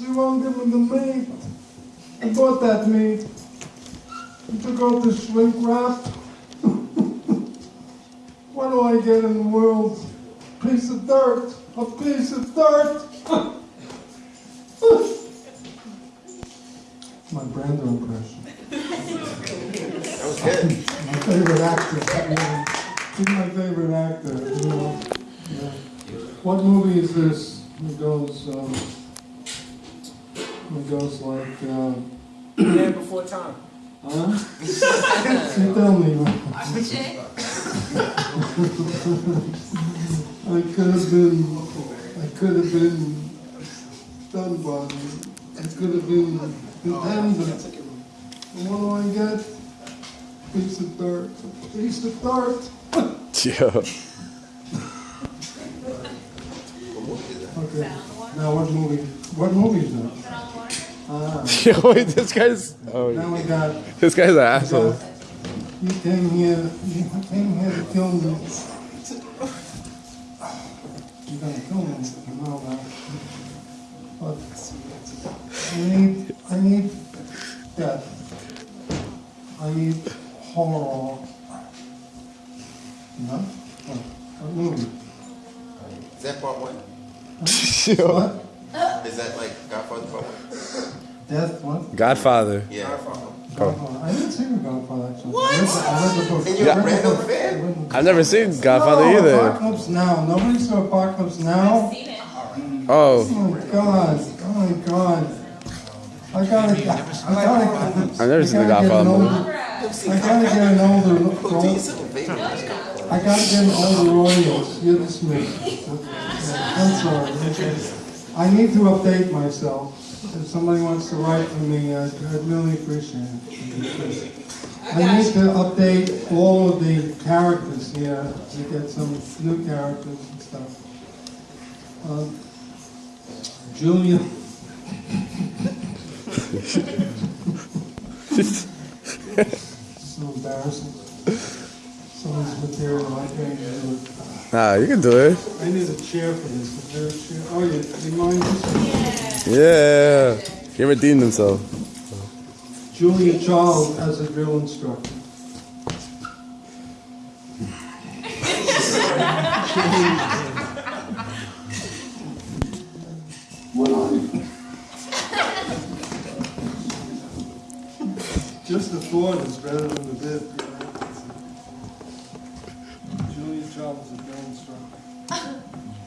you won't give him the meat. I bought that meat. You took out the shrink wrap. what do I get in the world? Piece of dirt. A piece of dirt. My Brando impression. That was good. My favorite actor. He's my favorite actor. You know. Yeah. What movie is this? It goes. Um, it goes like. Uh, Man before time. huh? you tell me. man. I could have been. I could have been done by. I could have been intended. And what do I get? Piece of dirt. Piece of dirt. Yo. Okay. Now what movie? What movie is that? Ah, Yo, wait, this guy's. Oh, now we got. this guy's an asshole. You came here. You came here to kill me. You're gonna kill me. I know that. But I need. I need death. I need horror. No? What? What movie? Is that part one? Yo. What? Is that like Godfather part one? Death? What? Godfather. Yeah. Godfather. Oh. I didn't see Godfather actually. What? I read the, I read the book. And you're a I read the random book. fan? I read the book. I've never seen Godfather no, either. Apocalypse Now. Nobody saw Apocalypse Now. Mm. Oh, Oh my god. Oh my god. I gotta, I gotta, I've never seen The I gotta get Godfather. older- I gotta get an older, I gotta get an older audience. You're the Smith. I'm sorry. I need to update myself. If somebody wants to write for me, I'd, I'd really appreciate it. I need to update all of the characters here to get some new characters and stuff. Um, Julia. so embarrassing. Someone's material I can't do it. nah, you can do it. I need a chair for this. Is there a chair? Oh, you, you mind this? Yeah. He redeemed himself. Julia Child as a drill instructor. Just the thought is better than the bid.